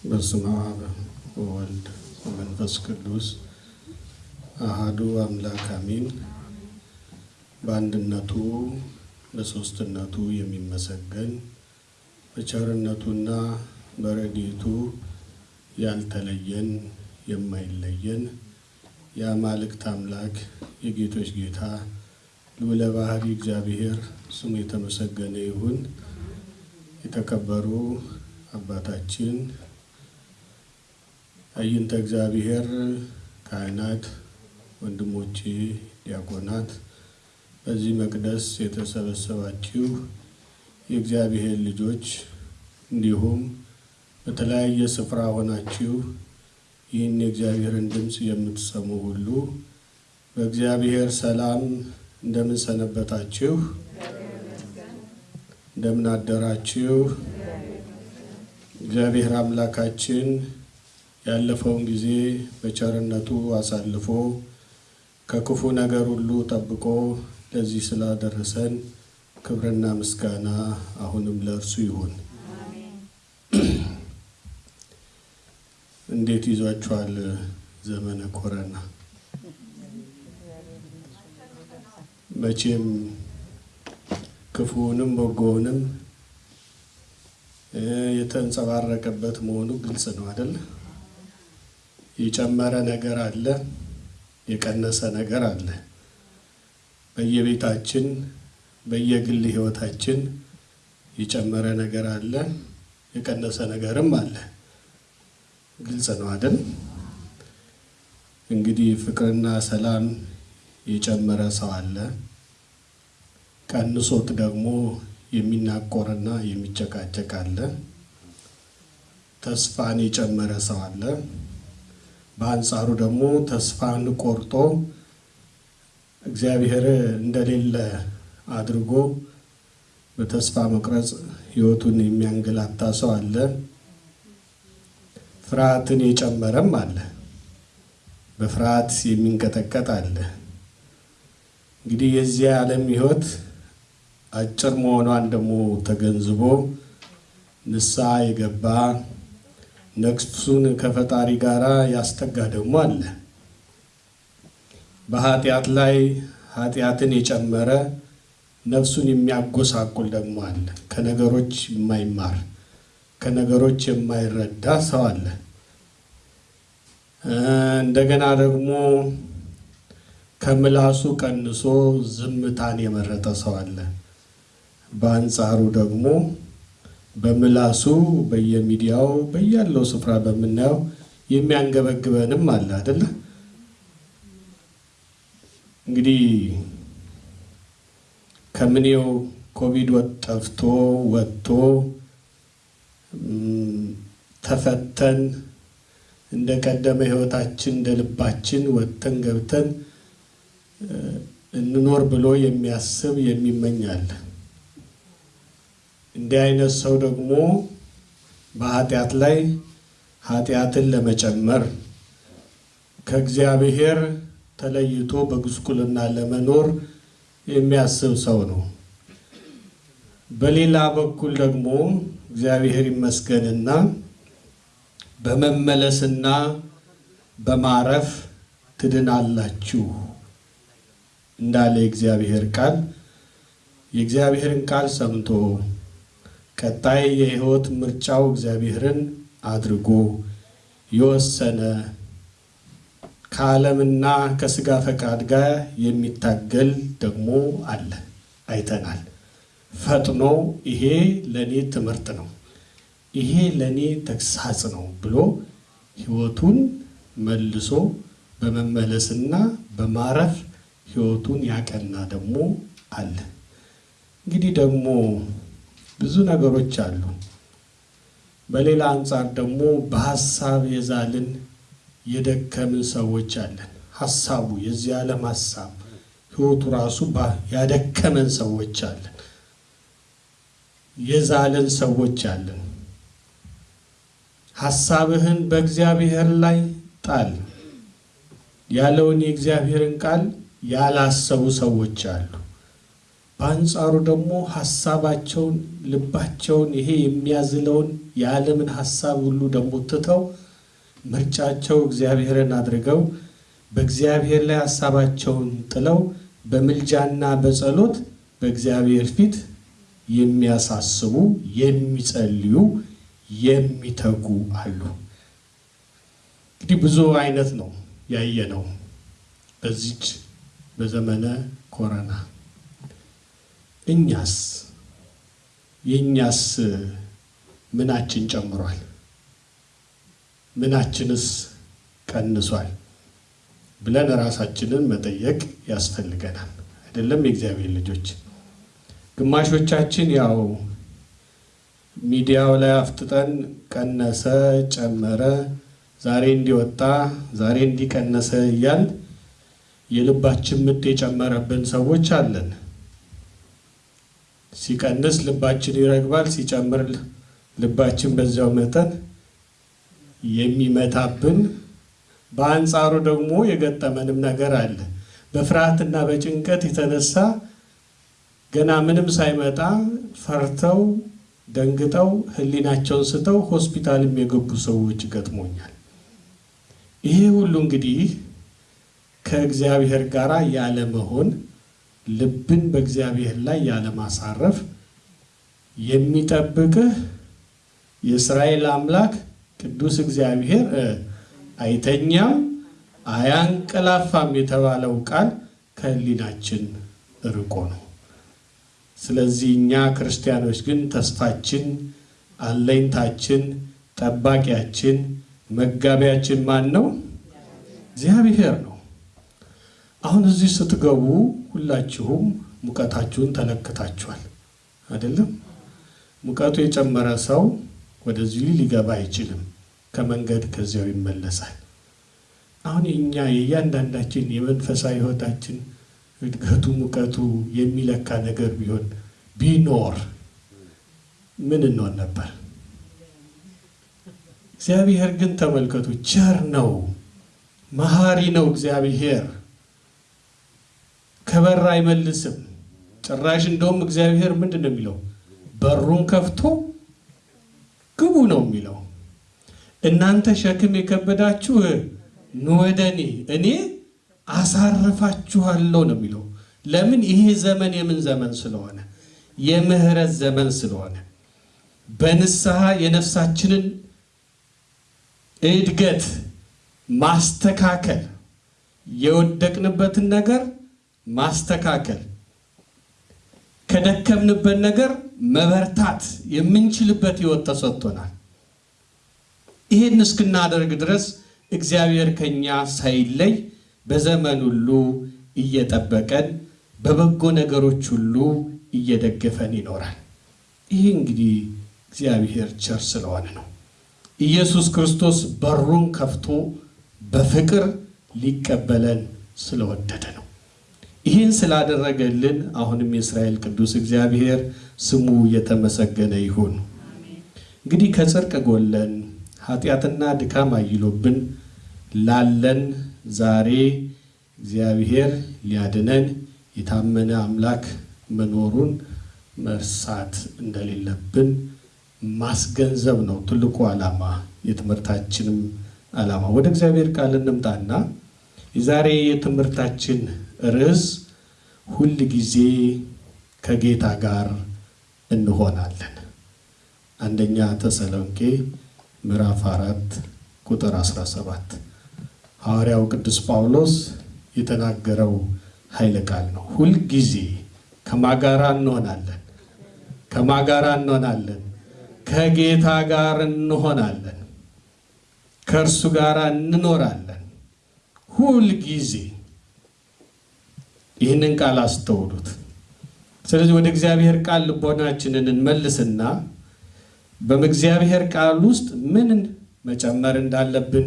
በስመ አብ ወወልድ ወመንፈስ ቅዱስ አሃዱ አምላክ አሜን። በአንድነቱ በሦስትነቱ የሚመሰገን በቸርነቱና በረድኤቱ ያልተለየን የማይለየን የአማልክት አምላክ የጌቶች ጌታ ልዑለ ባሕሪ እግዚአብሔር ስሙ የተመሰገነ ይሁን። የተከበሩ አባታችን አይንተ እግዚአብሔር ካህናት፣ ወንድሞቼ ዲያቆናት፣ በዚህ መቅደስ የተሰበሰባችሁ የእግዚአብሔር ልጆች እንዲሁም በተለያየ ስፍራ ሆናችሁ ይህን የእግዚአብሔርን ድምፅ የምትሰሙ ሁሉ በእግዚአብሔር ሰላም እንደምን ሰነበታችሁ? እንደምን አደራችሁ? እግዚአብሔር አምላካችን ያለፈውን ጊዜ በቸርነቱ አሳልፎ ከክፉ ነገር ሁሉ ጠብቆ ለዚህ ስላደረሰን ክብርና ምስጋና አሁንም ለእርሱ ይሁን። እንዴት ይዟችኋል ዘመነ ኮረና? መቼም ክፉውንም በጎውንም የተንጸባረቀበት መሆኑ ግልጽ ነው አይደል? የጨመረ ነገር አለ፣ የቀነሰ ነገር አለ። በየቤታችን በየግል ሕይወታችን የጨመረ ነገር አለ፣ የቀነሰ ነገርም አለ። ግልጽ ነው አይደል? እንግዲህ ፍቅርና ሰላም የጨመረ ሰው አለ። ቀንሶት ደግሞ የሚናቆርና የሚጨቃጨቅ አለ። ተስፋን የጨመረ ሰው አለ። በአንጻሩ ደግሞ ተስፋን ቆርጦ እግዚአብሔር እንደሌለ አድርጎ በተስፋ መቁረጥ ሕይወቱን የሚያንገላታ ሰው አለ። ፍርሃትን የጨመረም አለ። በፍርሃት የሚንቀጠቀጥ አለ። እንግዲህ የዚህ ዓለም ሕይወት አጭር መሆኗን ደግሞ ተገንዝቦ ንስሐ የገባ ነፍሱን ከፈጣሪ ጋር ያስተጋ ደግሞ አለ። በኃጢአት ላይ ኃጢአትን የጨመረ ነፍሱን የሚያጎሳቁል ደግሞ አለ። ከነገሮች የማይማር ከነገሮች የማይረዳ ሰው አለ። እንደገና ደግሞ ከምላሱ ቀንሶ ዝምታን የመረጠ ሰው አለ። በአንጻሩ ደግሞ በምላሱ በየሚዲያው በያለው ስፍራ በምናየው የሚያንገበግበንም አለ አይደለ? እንግዲህ ከምኔው ኮቪድ ጠፍቶ ወጥቶ ተፈተን እንደ ቀደመ ሕይወታችን እንደ ልባችን ወጥተን ገብተን እንኖር ብሎ የሚያስብ የሚመኝ አለ። እንዲህ አይነት ሰው ደግሞ በኃጢአት ላይ ኃጢአትን ለመጨመር ከእግዚአብሔር ተለይቶ በጉስቁልና ለመኖር የሚያስብ ሰው ነው። በሌላ በኩል ደግሞ እግዚአብሔር ይመስገንና በመመለስና በማረፍ ትድናላችሁ እንዳለ የእግዚአብሔር ቃል የእግዚአብሔርን ቃል ሰምቶ ቀጣይ የሕይወት ምርጫው እግዚአብሔርን አድርጎ የወሰነ ከዓለምና ከስጋ ፈቃድ ጋር የሚታገል ደግሞ አለ፣ አይተናል። ፈጥኖ ይሄ ለእኔ ትምህርት ነው፣ ይሄ ለእኔ ተግሳጽ ነው ብሎ ሕይወቱን መልሶ በመመለስና በማረፍ ሕይወቱን ያቀና ደግሞ አለ። እንግዲህ ደግሞ ብዙ ነገሮች አሉ። በሌላ አንጻር ደግሞ በሀሳብ የዛልን የደከምን ሰዎች አለን። ሀሳቡ የዚህ ዓለም ሀሳብ ሕይወቱ ራሱ ያደከመን ሰዎች አለን። የዛልን ሰዎች አለን። ሀሳብህን በእግዚአብሔር ላይ ጣል ያለውን የእግዚአብሔርን ቃል ያላሰቡ ሰዎች አሉ። በአንጻሩ ደግሞ ሀሳባቸውን ልባቸውን ይሄ የሚያዝለውን የዓለምን ሀሳብ ሁሉ ደግሞ ትተው ምርጫቸው እግዚአብሔርን አድርገው በእግዚአብሔር ላይ ሀሳባቸውን ጥለው በምልጃና በጸሎት በእግዚአብሔር ፊት የሚያሳስቡ የሚጸልዩ የሚተጉ አሉ። እንግዲህ ብዙ አይነት ነው ያየነው በዚች በዘመነ ኮረና። እኛስ የእኛስ ምናችን ጨምሯል? ምናችንስ ቀንሷል ብለን ራሳችንን መጠየቅ ያስፈልገናል። አይደለም የእግዚአብሔር ልጆች? ግማሾቻችን ያው ሚዲያው ላይ አፍጥጠን ቀነሰ፣ ጨመረ፣ ዛሬ እንዲወጣ፣ ዛሬ እንዲቀነሰ እያል የልባችን ምት የጨመረብን ሰዎች አለን። ሲቀንስ ልባችን ይረግባል፣ ሲጨምር ልባችን በዚያው መጠን የሚመታብን በአንጻሩ ደግሞ የገጠመንም ነገር አለ። በፍርሃትና በጭንቀት የተነሳ ገና ምንም ሳይመጣ ፈርተው ደንግጠው ሕሊናቸውን ስተው ሆስፒታልም የገቡ ሰዎች ገጥሞኛል። ይሄ ሁሉ እንግዲህ ከእግዚአብሔር ጋር ያለመሆን ልብን በእግዚአብሔር ላይ ያለማሳረፍ የሚጠብቅህ የእስራኤል አምላክ ቅዱስ እግዚአብሔር አይተኛም አያንቀላፋም የተባለው ቃል ከህሊናችን ርቆ ነው። ስለዚህ እኛ ክርስቲያኖች ግን ተስፋችን፣ አለኝታችን፣ ጠባቂያችን፣ መጋቢያችን ማን ነው? እግዚአብሔር ነው። አሁን እዚህ ስትገቡ ሁላችሁም ሙቀታችሁን ተለክታችኋል አይደለም? ሙቀቱ የጨመረ ሰው ወደዚህ ሊገባ አይችልም። ከመንገድ ከዚያው ይመለሳል። አሁን የእኛ የእያንዳንዳችን የመንፈሳዊ ሕይወታችን እድገቱ ሙቀቱ የሚለካ ነገር ቢሆን ቢኖር ምን እንሆን ነበር? እግዚአብሔር ግን ተመልከቱ፣ ቸር ነው፣ መሐሪ ነው። እግዚአብሔር ከበር አይመልስም። ጭራሽ እንደውም እግዚአብሔር ምንድን ነው የሚለው? በሩን ከፍቶ ግቡ ነው የሚለው። እናንተ ሸክም የከበዳችሁ ኑ ወደ እኔ እኔ አሳርፋችኋለሁ ነው የሚለው። ለምን? ይሄ ዘመን የምን ዘመን ስለሆነ የምህረት ዘመን ስለሆነ በንስሐ የነፍሳችንን እድገት ማስተካከል የወደቅንበትን ነገር ማስተካከል ከደከምንበት ነገር መበርታት የምንችልበት ሕይወት ተሰጥቶናል። ይህን እስክናደርግ ድረስ እግዚአብሔር ከኛ ሳይለይ በዘመን ሁሉ እየጠበቀን በበጎ ነገሮች ሁሉ እየደገፈን ይኖራል። ይህ እንግዲህ እግዚአብሔር ቸር ስለሆነ ነው። ኢየሱስ ክርስቶስ በሩን ከፍቶ በፍቅር ሊቀበለን ስለወደደ ነው። ይህን ስላደረገልን አሁንም የእስራኤል ቅዱስ እግዚአብሔር ስሙ የተመሰገነ ይሁን። እንግዲህ ከጽድቅ ጎለን ኃጢአትና ድካም አይሎብን ላለን ዛሬ እግዚአብሔር ሊያድነን የታመነ አምላክ መኖሩን መርሳት እንደሌለብን ማስገንዘብ ነው ትልቁ ዓላማ፣ የትምህርታችንም ዓላማ። ወደ እግዚአብሔር ቃል እንምጣና የዛሬ የትምህርታችን ርዕስ ሁል ጊዜ ከጌታ ጋር እንሆናለን። አንደኛ ተሰሎንቄ ምዕራፍ አራት ቁጥር 17 ሐዋርያው ቅዱስ ጳውሎስ የተናገረው ኃይለ ቃል ነው። ሁልጊዜ ከማጋራ እንሆናለን። ከማጋራ እንሆናለን። ከጌታ ጋር እንሆናለን። ከእርሱ ጋር እንኖራለን። ሁልጊዜ ይህንን ቃል አስተውሉት። ስለዚህ ወደ እግዚአብሔር ቃል ልቦናችንን እንመልስና በእግዚአብሔር ቃል ውስጥ ምን መጨመር እንዳለብን፣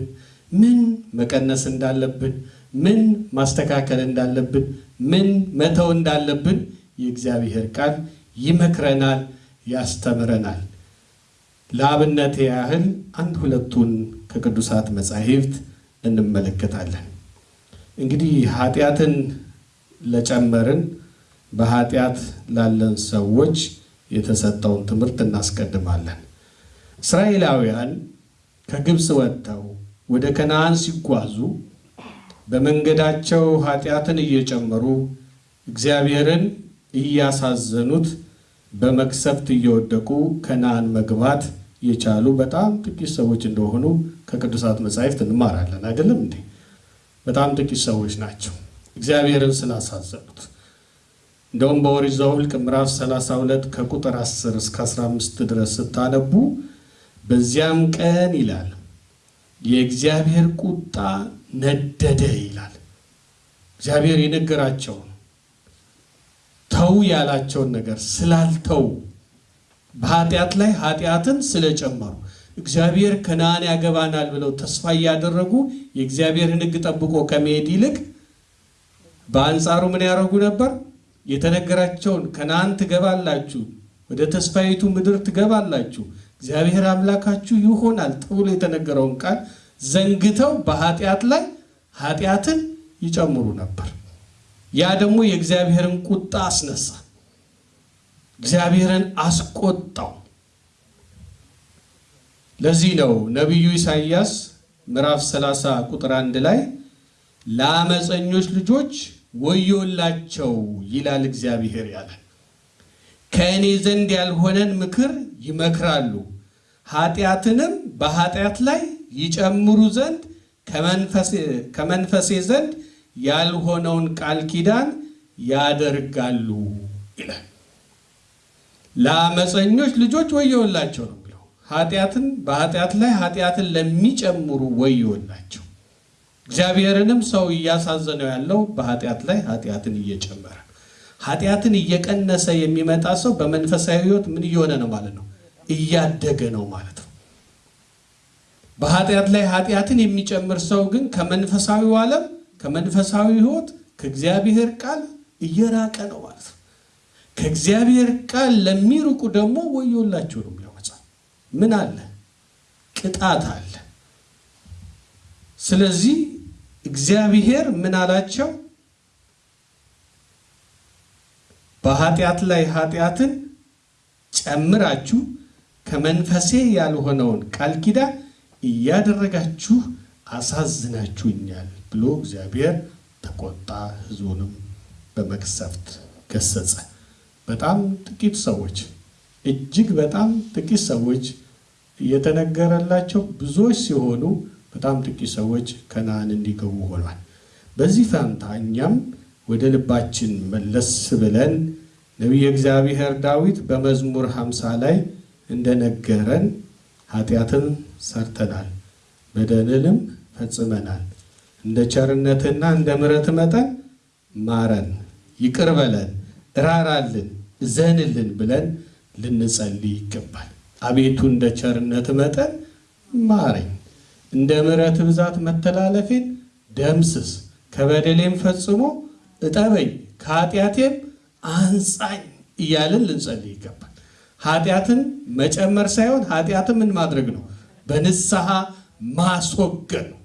ምን መቀነስ እንዳለብን፣ ምን ማስተካከል እንዳለብን፣ ምን መተው እንዳለብን የእግዚአብሔር ቃል ይመክረናል፣ ያስተምረናል። ለአብነት ያህል አንድ ሁለቱን ከቅዱሳት መጻሕፍት እንመለከታለን። እንግዲህ ኃጢአትን ለጨመርን በኃጢአት ላለን ሰዎች የተሰጠውን ትምህርት እናስቀድማለን። እስራኤላውያን ከግብፅ ወጥተው ወደ ከነዓን ሲጓዙ በመንገዳቸው ኃጢአትን እየጨመሩ እግዚአብሔርን እያሳዘኑት በመቅሰፍት እየወደቁ ከነዓን መግባት የቻሉ በጣም ጥቂት ሰዎች እንደሆኑ ከቅዱሳት መጻሕፍት እንማራለን። አይደለም እንዴ? በጣም ጥቂት ሰዎች ናቸው እግዚአብሔርን ስላሳዘኑት። እንደውም በኦሪት ዘኍልቍ ምዕራፍ 32 ከቁጥር 10 እስከ 15 ድረስ ስታነቡ በዚያም ቀን ይላል የእግዚአብሔር ቁጣ ነደደ ይላል። እግዚአብሔር የነገራቸውን ተው ያላቸውን ነገር ስላልተው በኃጢአት ላይ ኃጢአትን ስለጨመሩ እግዚአብሔር ከነዓን ያገባናል ብለው ተስፋ እያደረጉ የእግዚአብሔርን ሕግ ጠብቆ ከመሄድ ይልቅ በአንጻሩ ምን ያደረጉ ነበር? የተነገራቸውን ከነዓን ትገባላችሁ፣ ወደ ተስፋይቱ ምድር ትገባላችሁ፣ እግዚአብሔር አምላካችሁ ይሆናል ተብሎ የተነገረውን ቃል ዘንግተው በኃጢአት ላይ ኃጢአትን ይጨምሩ ነበር። ያ ደግሞ የእግዚአብሔርን ቁጣ አስነሳ፣ እግዚአብሔርን አስቆጣው። ለዚህ ነው ነቢዩ ኢሳይያስ ምዕራፍ 30 ቁጥር አንድ ላይ ለአመፀኞች ልጆች ወዮላቸው ይላል እግዚአብሔር ያለ ከእኔ ዘንድ ያልሆነን ምክር ይመክራሉ፣ ኃጢአትንም በኃጢአት ላይ ይጨምሩ ዘንድ ከመንፈሴ ዘንድ ያልሆነውን ቃል ኪዳን ያደርጋሉ ይላል። ለአመፀኞች ልጆች ወዮላቸው ነው የሚለው። ኃጢአትን በኃጢአት ላይ ኃጢአትን ለሚጨምሩ ወዮላቸው። እግዚአብሔርንም ሰው እያሳዘነው ያለው በኃጢአት ላይ ኃጢአትን እየጨመረ ኃጢአትን እየቀነሰ የሚመጣ ሰው በመንፈሳዊ ሕይወት ምን እየሆነ ነው ማለት ነው? እያደገ ነው ማለት ነው። በኃጢአት ላይ ኃጢአትን የሚጨምር ሰው ግን ከመንፈሳዊው ዓለም ከመንፈሳዊ ሕይወት ከእግዚአብሔር ቃል እየራቀ ነው ማለት ነው። ከእግዚአብሔር ቃል ለሚርቁ ደግሞ ወዮላቸው ነው የሚለው ምን አለ? ቅጣት አለ። ስለዚህ እግዚአብሔር ምን አላቸው? በኃጢአት ላይ ኃጢአትን ጨምራችሁ ከመንፈሴ ያልሆነውን ቃል ኪዳን እያደረጋችሁ አሳዝናችሁኛል ብሎ እግዚአብሔር ተቆጣ፣ ሕዝቡንም በመቅሰፍት ገሰጸ። በጣም ጥቂት ሰዎች እጅግ በጣም ጥቂት ሰዎች እየተነገረላቸው ብዙዎች ሲሆኑ በጣም ጥቂት ሰዎች ከነዓን እንዲገቡ ሆኗል። በዚህ ፈንታ እኛም ወደ ልባችን መለስ ብለን ነቢየ እግዚአብሔር ዳዊት በመዝሙር ሃምሳ ላይ እንደነገረን ኃጢአትን ሰርተናል፣ በደልንም ፈጽመናል፣ እንደ ቸርነትና እንደ ምሕረት መጠን ማረን፣ ይቅር በለን፣ እራራልን፣ እዘንልን ብለን ልንጸልይ ይገባል። አቤቱ እንደ ቸርነት መጠን ማረኝ፣ እንደ ምሕረት ብዛት መተላለፌን ደምስስ፣ ከበደሌም ፈጽሞ እጠበኝ፣ ከኃጢአቴም አንጻኝ እያልን ልንጸልይ ይገባል። ኃጢአትን መጨመር ሳይሆን ኃጢአትን ምን ማድረግ ነው? በንስሐ ማስወገድ ነው።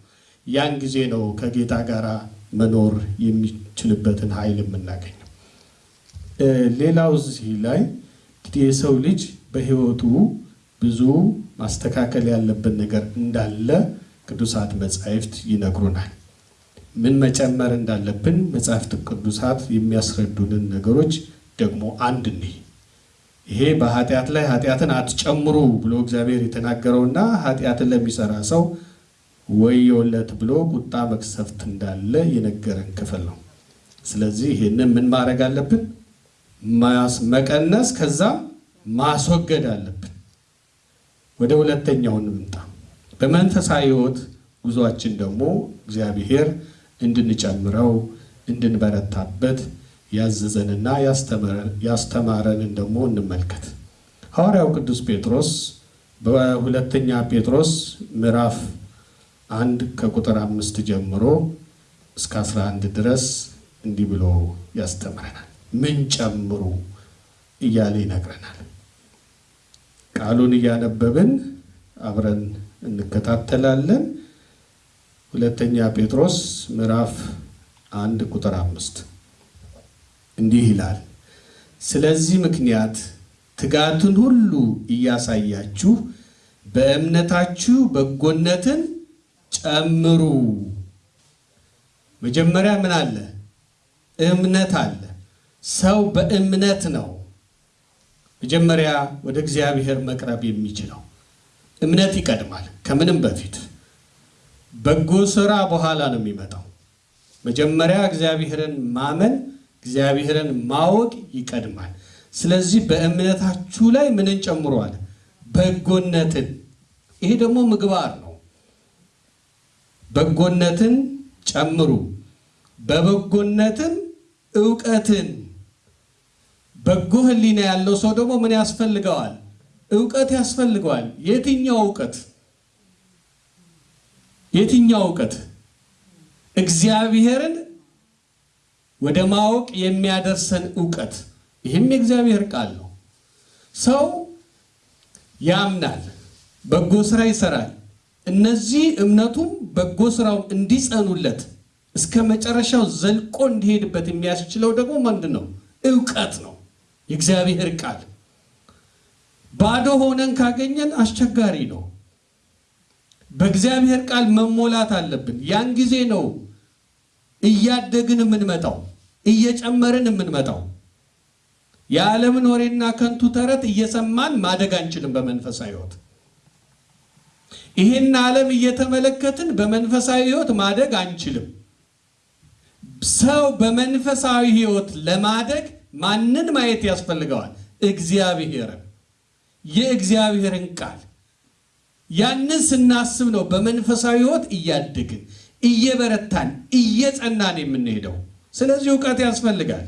ያን ጊዜ ነው ከጌታ ጋር መኖር የሚችልበትን ኃይል የምናገኘው። ሌላው እዚህ ላይ እንግዲህ የሰው ልጅ በሕይወቱ ብዙ ማስተካከል ያለብን ነገር እንዳለ ቅዱሳት መጻሕፍት ይነግሩናል። ምን መጨመር እንዳለብን መጻሕፍት ቅዱሳት የሚያስረዱንን ነገሮች ደግሞ አንድ እንይ። ይሄ በኃጢአት ላይ ኃጢአትን አትጨምሩ ብሎ እግዚአብሔር የተናገረውና ኃጢአትን ለሚሰራ ሰው ወዮለት ብሎ ቁጣ መቅሰፍት እንዳለ የነገረን ክፍል ነው። ስለዚህ ይህንን ምን ማድረግ አለብን? መቀነስ፣ ከዛም ማስወገድ አለብን። ወደ ሁለተኛው እንምጣ። በመንፈሳዊ ሕይወት ጉዟችን ደግሞ እግዚአብሔር እንድንጨምረው እንድንበረታበት ያዘዘንና ያስተማረንን ደግሞ እንመልከት። ሐዋርያው ቅዱስ ጴጥሮስ በሁለተኛ ጴጥሮስ ምዕራፍ አንድ ከቁጥር አምስት ጀምሮ እስከ 11 ድረስ እንዲህ ብሎ ያስተምረናል። ምን ጨምሩ እያለ ይነግረናል። ቃሉን እያነበብን አብረን እንከታተላለን። ሁለተኛ ጴጥሮስ ምዕራፍ አንድ ቁጥር አምስት እንዲህ ይላል፣ ስለዚህ ምክንያት ትጋቱን ሁሉ እያሳያችሁ በእምነታችሁ በጎነትን ጨምሩ። መጀመሪያ ምን አለ? እምነት አለ። ሰው በእምነት ነው መጀመሪያ ወደ እግዚአብሔር መቅረብ የሚችለው። እምነት ይቀድማል ከምንም በፊት። በጎ ስራ በኋላ ነው የሚመጣው። መጀመሪያ እግዚአብሔርን ማመን፣ እግዚአብሔርን ማወቅ ይቀድማል። ስለዚህ በእምነታችሁ ላይ ምንን ጨምሯል? በጎነትን። ይሄ ደግሞ ምግባር ነው። በጎነትን ጨምሩ፣ በበጎነትም እውቀትን። በጎ ሕሊና ያለው ሰው ደግሞ ምን ያስፈልገዋል? እውቀት ያስፈልገዋል። የትኛው እውቀት? የትኛው እውቀት? እግዚአብሔርን ወደ ማወቅ የሚያደርሰን እውቀት። ይህም የእግዚአብሔር ቃል ነው። ሰው ያምናል፣ በጎ ስራ ይሰራል። እነዚህ እምነቱም በጎ ስራው እንዲጸኑለት እስከ መጨረሻው ዘልቆ እንዲሄድበት የሚያስችለው ደግሞ ምንድን ነው? እውቀት ነው። የእግዚአብሔር ቃል ባዶ ሆነን ካገኘን አስቸጋሪ ነው። በእግዚአብሔር ቃል መሞላት አለብን። ያን ጊዜ ነው እያደግን የምንመጣው እየጨመርን የምንመጣው። የዓለምን ወሬና ከንቱ ተረት እየሰማን ማደግ አንችልም። በመንፈሳዊ ሕይወት ይህን ዓለም እየተመለከትን በመንፈሳዊ ሕይወት ማደግ አንችልም። ሰው በመንፈሳዊ ሕይወት ለማደግ ማንን ማየት ያስፈልገዋል? እግዚአብሔርን፣ የእግዚአብሔርን ቃል። ያንን ስናስብ ነው በመንፈሳዊ ሕይወት እያደግን እየበረታን እየጸናን የምንሄደው። ስለዚህ እውቀት ያስፈልጋል።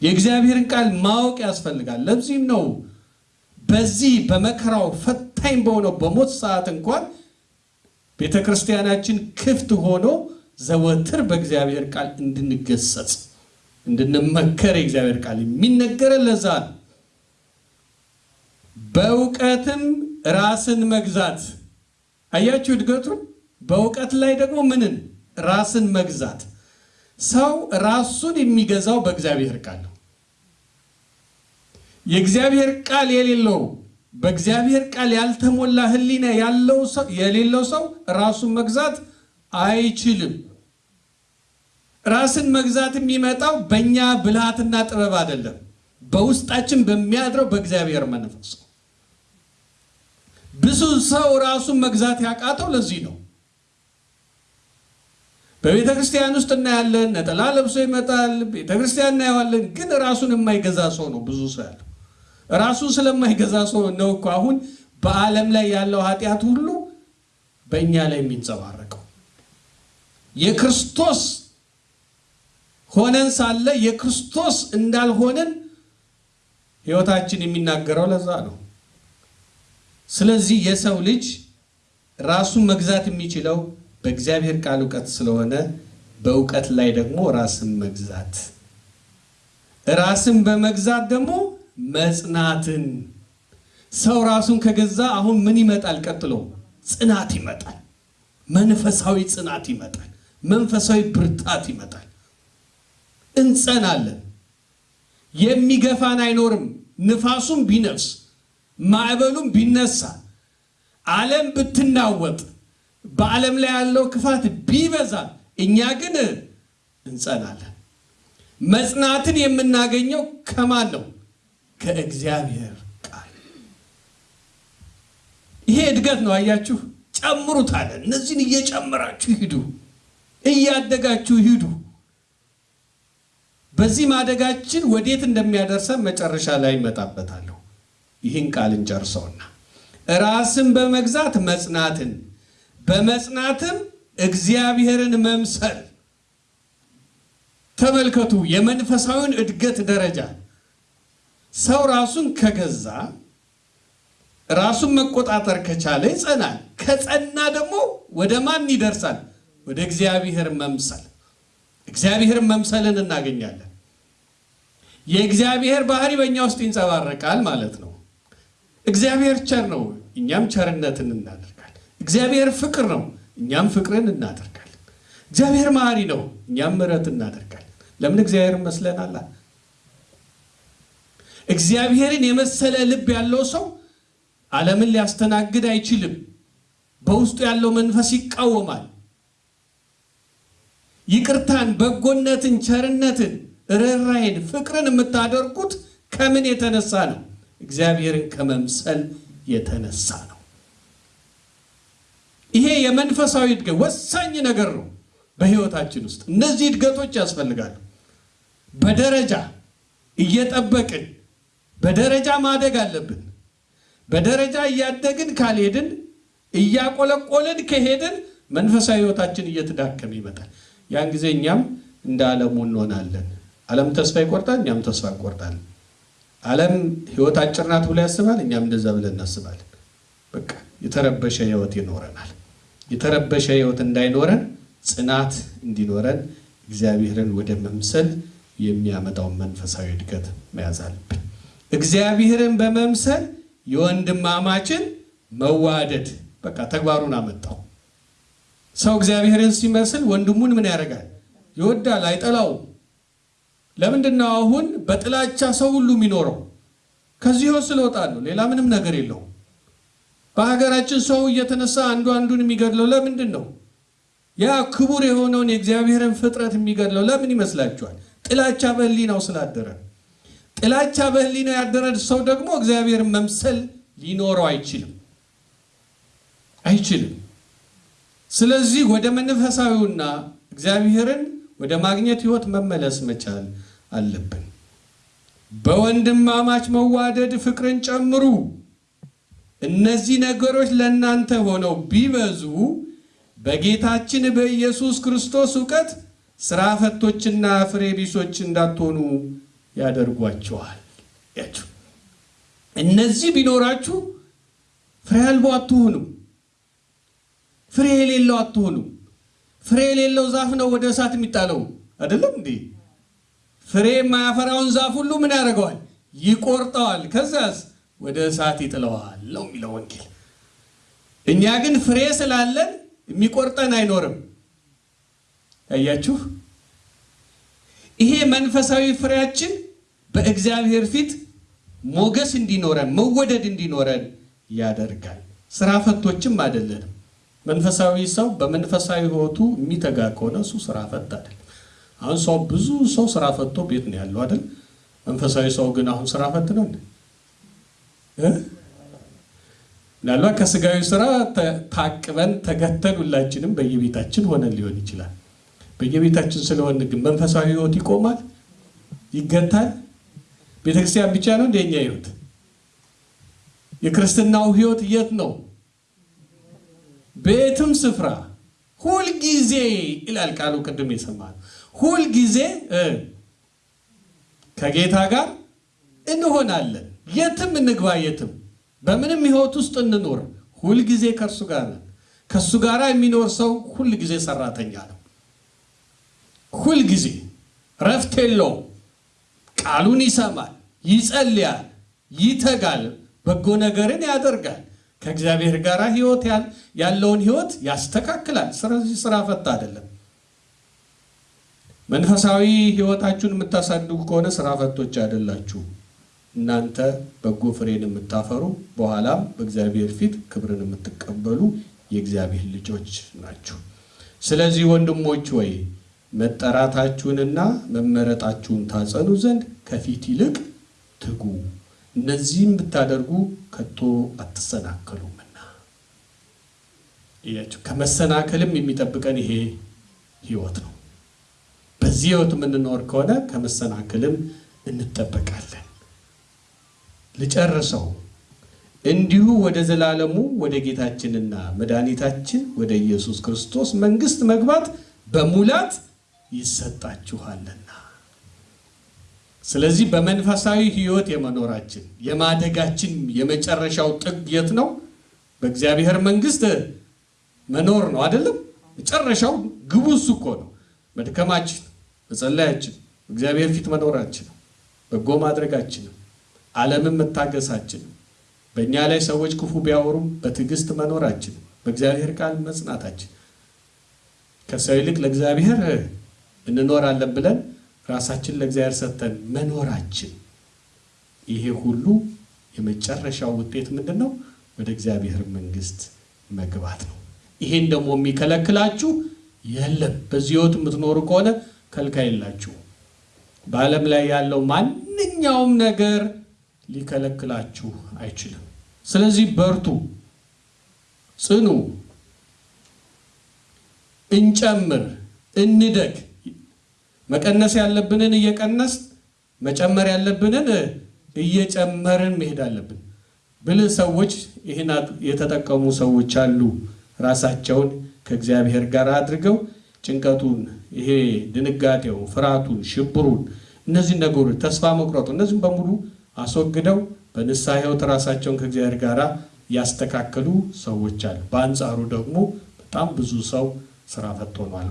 የእግዚአብሔርን ቃል ማወቅ ያስፈልጋል። ለዚህም ነው በዚህ በመከራው ፈታኝ በሆነው በሞት ሰዓት እንኳን ቤተ ክርስቲያናችን ክፍት ሆኖ ዘወትር በእግዚአብሔር ቃል እንድንገሰጽ እንድንመከር የእግዚአብሔር ቃል የሚነገረን ለዛ ነው። በእውቀትም ራስን መግዛት አያችሁ እድገቱ። በእውቀት ላይ ደግሞ ምንን ራስን መግዛት። ሰው ራሱን የሚገዛው በእግዚአብሔር ቃል ነው። የእግዚአብሔር ቃል የሌለው በእግዚአብሔር ቃል ያልተሞላ ሕሊና ያለው ሰው የሌለው ሰው ራሱን መግዛት አይችልም። ራስን መግዛት የሚመጣው በእኛ ብልሃትና ጥበብ አይደለም፣ በውስጣችን በሚያድረው በእግዚአብሔር መንፈስ ብዙ ሰው ራሱን መግዛት ያቃተው ለዚህ ነው። በቤተ ክርስቲያን ውስጥ እናያለን፣ ነጠላ ለብሶ ይመጣል፣ ቤተ ክርስቲያን እናየዋለን። ግን ራሱን የማይገዛ ሰው ነው ብዙ ሰው ያለው። ራሱን ስለማይገዛ ሰው ነው እኮ አሁን በዓለም ላይ ያለው ኃጢአት ሁሉ በእኛ ላይ የሚንጸባረቀው። የክርስቶስ ሆነን ሳለ የክርስቶስ እንዳልሆነን ሕይወታችን የሚናገረው ለዛ ነው። ስለዚህ የሰው ልጅ ራሱን መግዛት የሚችለው በእግዚአብሔር ቃል እውቀት ስለሆነ በእውቀት ላይ ደግሞ ራስን መግዛት ራስን በመግዛት ደግሞ መጽናትን ሰው ራሱን ከገዛ አሁን ምን ይመጣል? ቀጥሎ ጽናት ይመጣል። መንፈሳዊ ጽናት ይመጣል። መንፈሳዊ ብርታት ይመጣል። እንጸናለን። የሚገፋን አይኖርም። ንፋሱም ቢነፍስ ማዕበሉም ቢነሳ ዓለም ብትናወጥ በዓለም ላይ ያለው ክፋት ቢበዛ እኛ ግን እንጸናለን። መጽናትን የምናገኘው ከማን ነው? ከእግዚአብሔር ቃል። ይሄ እድገት ነው። አያችሁ፣ ጨምሩት አለ። እነዚህን እየጨመራችሁ ሂዱ፣ እያደጋችሁ ሂዱ። በዚህ ማደጋችን ወዴት እንደሚያደርሰን መጨረሻ ላይ ይመጣበታለሁ። ይህን ቃል እንጨርሰውና ራስን በመግዛት መጽናትን በመጽናትም እግዚአብሔርን መምሰል። ተመልከቱ የመንፈሳዊውን እድገት ደረጃ። ሰው ራሱን ከገዛ ራሱን መቆጣጠር ከቻለ ይጸናል። ከጸና ደግሞ ወደ ማን ይደርሳል? ወደ እግዚአብሔር መምሰል። እግዚአብሔርን መምሰልን እናገኛለን። የእግዚአብሔር ባህሪ በእኛ ውስጥ ይንጸባረቃል ማለት ነው። እግዚአብሔር ቸር ነው፣ እኛም ቸርነትን እናደርጋለን። እግዚአብሔር ፍቅር ነው፣ እኛም ፍቅርን እናደርጋለን። እግዚአብሔር መሐሪ ነው፣ እኛም ምሕረት እናደርጋለን። ለምን እግዚአብሔር መስለናላ እግዚአብሔርን የመሰለ ልብ ያለው ሰው ዓለምን ሊያስተናግድ አይችልም። በውስጡ ያለው መንፈስ ይቃወማል። ይቅርታን፣ በጎነትን፣ ቸርነትን፣ ርኅራኄን፣ ፍቅርን የምታደርጉት ከምን የተነሳ ነው? እግዚአብሔርን ከመምሰል የተነሳ ነው። ይሄ የመንፈሳዊ እድገት ወሳኝ ነገር ነው በሕይወታችን ውስጥ። እነዚህ እድገቶች ያስፈልጋሉ። በደረጃ እየጠበቅን በደረጃ ማደግ አለብን። በደረጃ እያደግን ካልሄድን እያቆለቆልን ከሄድን መንፈሳዊ ሕይወታችን እየተዳከመ ይመጣል። ያን ጊዜ እኛም እንደ ዓለሙ እንሆናለን። ዓለም ተስፋ ይቆርጣል፣ እኛም ተስፋ እንቆርጣለን። ዓለም ሕይወት አጭር ናት ብሎ ያስባል፣ እኛም እንደዛ ብለን እናስባለን። በቃ የተረበሸ ሕይወት ይኖረናል። የተረበሸ ሕይወት እንዳይኖረን ጽናት እንዲኖረን እግዚአብሔርን ወደ መምሰል የሚያመጣውን መንፈሳዊ እድገት መያዝ አለብን። እግዚአብሔርን በመምሰል የወንድማማችን መዋደድ በቃ ተግባሩን አመጣው። ሰው እግዚአብሔርን ሲመስል ወንድሙን ምን ያደርጋል? ይወዳል፣ አይጠላውም። ለምንድን ነው አሁን በጥላቻ ሰው ሁሉ የሚኖረው? ከዚህ ስለወጣ ነው። ሌላ ምንም ነገር የለውም። በሀገራችን ሰው እየተነሳ አንዱ አንዱን የሚገድለው ለምንድን ነው? ያ ክቡር የሆነውን የእግዚአብሔርን ፍጥረት የሚገድለው ለምን ይመስላችኋል? ጥላቻ በሕሊናው ስላደረ። ጥላቻ በሕሊናው ያደረ ሰው ደግሞ እግዚአብሔርን መምሰል ሊኖረው አይችልም አይችልም። ስለዚህ ወደ መንፈሳዊውና እግዚአብሔርን ወደ ማግኘት ሕይወት መመለስ መቻል አለብን። በወንድማማች መዋደድ ፍቅርን ጨምሩ። እነዚህ ነገሮች ለእናንተ ሆነው ቢበዙ በጌታችን በኢየሱስ ክርስቶስ እውቀት ስራ ፈቶችና ፍሬ ቢሶች እንዳትሆኑ ያደርጓቸዋል። ያችሁ እነዚህ ቢኖራችሁ ፍሬ አልቦ አትሆኑም። ፍሬ የሌለው አትሆኑም። ፍሬ የሌለው ዛፍ ነው ወደ እሳት የሚጣለው አይደለም እንዴ? ፍሬ የማያፈራውን ዛፍ ሁሉ ምን ያደርገዋል? ይቆርጠዋል። ከዛስ ወደ እሳት ይጥለዋል ነው የሚለው ወንጌል። እኛ ግን ፍሬ ስላለን የሚቆርጠን አይኖርም። አያችሁ፣ ይሄ መንፈሳዊ ፍሬያችን በእግዚአብሔር ፊት ሞገስ እንዲኖረን መወደድ እንዲኖረን ያደርጋል። ስራ ፈቶችም አይደለንም። መንፈሳዊ ሰው በመንፈሳዊ ሕይወቱ የሚተጋ ከሆነ እሱ ስራ ፈት አይደለም። አሁን ሰው ብዙ ሰው ስራ ፈቶ ቤት ነው ያለው አይደል? መንፈሳዊ ሰው ግን አሁን ስራ ፈት ነው እንዴ? ምናልባት ከስጋዊ ስራ ታቅበን ተገተን ሁላችንም በየቤታችን ሆነን ሊሆን ይችላል። በየቤታችን ስለሆን ግን መንፈሳዊ ሕይወት ይቆማል? ይገታል? ቤተክርስቲያን ብቻ ነው እንደኛ ሕይወት? የክርስትናው ሕይወት የት ነው? በየትም ስፍራ ሁልጊዜ ይላል ቃሉ። ቅድም የሰማነው ሁልጊዜ ከጌታ ጋር እንሆናለን። የትም እንግባ፣ የትም በምንም ሕይወት ውስጥ እንኖር፣ ሁልጊዜ ከእርሱ ጋር ነን። ከእሱ ጋር የሚኖር ሰው ሁልጊዜ ሰራተኛ ነው። ሁልጊዜ ረፍት የለውም። ቃሉን ይሰማል፣ ይጸልያል፣ ይተጋል፣ በጎ ነገርን ያደርጋል። ከእግዚአብሔር ጋር ህይወት ያለውን ህይወት ያስተካክላል። ስለዚህ ስራ ፈታ አይደለም። መንፈሳዊ ህይወታችሁን የምታሳድጉ ከሆነ ስራ ፈቶች አይደላችሁ። እናንተ በጎ ፍሬን የምታፈሩ በኋላም በእግዚአብሔር ፊት ክብርን የምትቀበሉ የእግዚአብሔር ልጆች ናችሁ። ስለዚህ ወንድሞች ወይ መጠራታችሁንና መመረጣችሁን ታጸኑ ዘንድ ከፊት ይልቅ ትጉ። እነዚህም ብታደርጉ ከቶ አትሰናከሉምና። ከመሰናከልም የሚጠብቀን ይሄ ህይወት ነው። በዚህ ህይወት የምንኖር ከሆነ ከመሰናከልም እንጠበቃለን። ልጨርሰው። እንዲሁ ወደ ዘላለሙ ወደ ጌታችንና መድኃኒታችን ወደ ኢየሱስ ክርስቶስ መንግሥት መግባት በሙላት ይሰጣችኋልና። ስለዚህ በመንፈሳዊ ህይወት የመኖራችን የማደጋችን የመጨረሻው ጥግ የት ነው? በእግዚአብሔር መንግሥት መኖር ነው አይደለም? መጨረሻው ግቡ እሱ እኮ ነው። መድከማችን፣ መጸለያችን፣ እግዚአብሔር ፊት መኖራችን፣ በጎ ማድረጋችንም፣ ዓለምን መታገሳችንም፣ በእኛ ላይ ሰዎች ክፉ ቢያወሩም በትዕግስት መኖራችን፣ በእግዚአብሔር ቃል መጽናታችን፣ ከሰው ይልቅ ለእግዚአብሔር እንኖራለን ብለን ራሳችን ለእግዚአብሔር ሰጥተን መኖራችን ይሄ ሁሉ የመጨረሻው ውጤት ምንድን ነው? ወደ እግዚአብሔር መንግስት መግባት ነው። ይሄን ደግሞ የሚከለክላችሁ የለም። በዚህ ህይወት የምትኖሩ ከሆነ ከልካይ የላችሁ። በዓለም ላይ ያለው ማንኛውም ነገር ሊከለክላችሁ አይችልም። ስለዚህ በርቱ፣ ጽኑ፣ እንጨምር፣ እንደግ። መቀነስ ያለብንን እየቀነስ መጨመር ያለብንን እየጨመርን መሄድ አለብን። ብልህ ሰዎች ይህን የተጠቀሙ ሰዎች አሉ። ራሳቸውን ከእግዚአብሔር ጋር አድርገው ጭንቀቱን፣ ይሄ ድንጋጤው፣ ፍርሃቱን፣ ሽብሩን፣ እነዚህን ነገሮች ተስፋ መቁረጡ እነዚህም በሙሉ አስወግደው በንስሐ ሕይወት ራሳቸውን ከእግዚአብሔር ጋር ያስተካከሉ ሰዎች አሉ። በአንጻሩ ደግሞ በጣም ብዙ ሰው ስራ ፈት ሆኗል።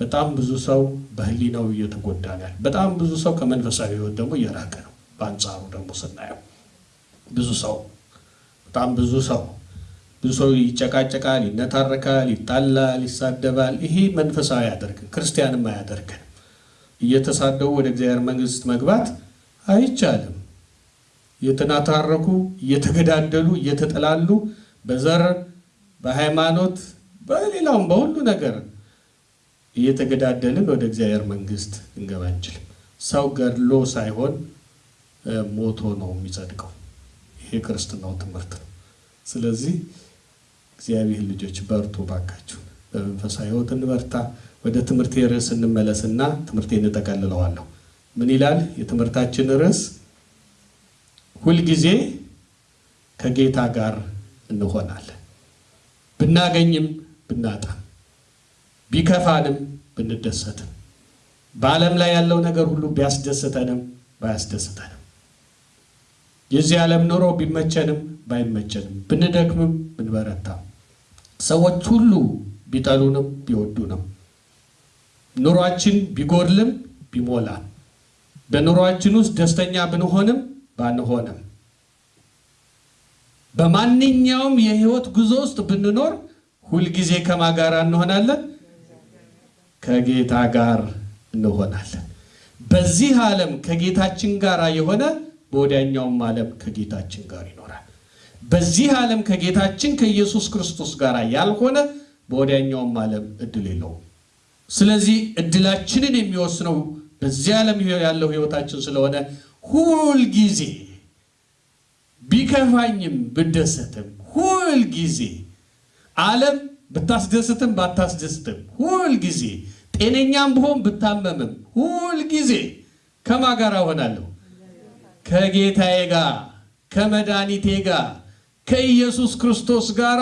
በጣም ብዙ ሰው በህሊናው እየተጎዳ ነው። በጣም ብዙ ሰው ከመንፈሳዊ ሕይወት ደግሞ እየራቀ ነው። በአንጻሩ ደግሞ ስናየው ብዙ ሰው በጣም ብዙ ሰው ብዙ ሰው ይጨቃጨቃል፣ ይነታረካል፣ ይጣላል፣ ይሳደባል። ይሄ መንፈሳዊ አያደርግን፣ ክርስቲያንም አያደርግን። እየተሳደቡ ወደ እግዚአብሔር መንግስት መግባት አይቻልም። እየተናታረኩ እየተገዳደሉ እየተጠላሉ በዘር በሃይማኖት በሌላውም በሁሉ ነገር እየተገዳደልን ወደ እግዚአብሔር መንግስት እንገባ አንችልም። ሰው ገድሎ ሳይሆን ሞቶ ነው የሚጸድቀው። ይሄ ክርስትናው ትምህርት ነው። ስለዚህ እግዚአብሔር ልጆች በርቱ ባካችሁ፣ በመንፈሳዊ ሕይወት እንበርታ። ወደ ትምህርት ርዕስ እንመለስና ትምህርቴን እንጠቀልለዋለሁ። ምን ይላል የትምህርታችን ርዕስ? ሁልጊዜ ከጌታ ጋር እንሆናለን። ብናገኝም ብናጣም፣ ቢከፋንም ብንደሰትም፣ በዓለም ላይ ያለው ነገር ሁሉ ቢያስደስተንም ባያስደስተንም፣ የዚህ ዓለም ኑሮ ቢመቸንም ባይመቸንም፣ ብንደክምም ብንበረታም፣ ሰዎች ሁሉ ቢጠሉንም ቢወዱንም፣ ኑሯችን ቢጎድልም ቢሞላም፣ በኑሯችን ውስጥ ደስተኛ ብንሆንም ባንሆንም በማንኛውም የህይወት ጉዞ ውስጥ ብንኖር ሁልጊዜ ከማ ጋር እንሆናለን? ከጌታ ጋር እንሆናለን። በዚህ ዓለም ከጌታችን ጋር የሆነ በወዲያኛውም ዓለም ከጌታችን ጋር ይኖራል። በዚህ ዓለም ከጌታችን ከኢየሱስ ክርስቶስ ጋር ያልሆነ በወዲያኛውም ዓለም እድል የለውም። ስለዚህ እድላችንን የሚወስነው በዚህ ዓለም ያለው ህይወታችን ስለሆነ ሁልጊዜ ቢከፋኝም ብደሰትም ሁል ጊዜ ዓለም ብታስደስትም ባታስደስትም ሁል ጊዜ ጤነኛም ብሆን ብታመምም ሁል ጊዜ ከማ ጋር እሆናለሁ? ከጌታዬ ጋር ከመድኃኒቴ ጋር ከኢየሱስ ክርስቶስ ጋር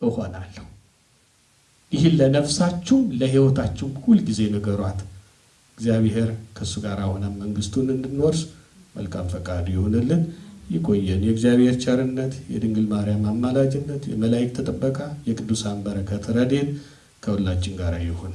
እሆናለሁ። ይህን ለነፍሳችሁም ለሕይወታችሁም ሁል ጊዜ ንገሯት። እግዚአብሔር ከእሱ ጋር ሆነን መንግስቱን እንድንወርስ መልካም ፈቃዱ ይሁንልን። ይቆየን። የእግዚአብሔር ቸርነት፣ የድንግል ማርያም አማላጅነት፣ የመላእክት ጥበቃ፣ የቅዱሳን በረከት ረድኤት ከሁላችን ጋር ይሁን።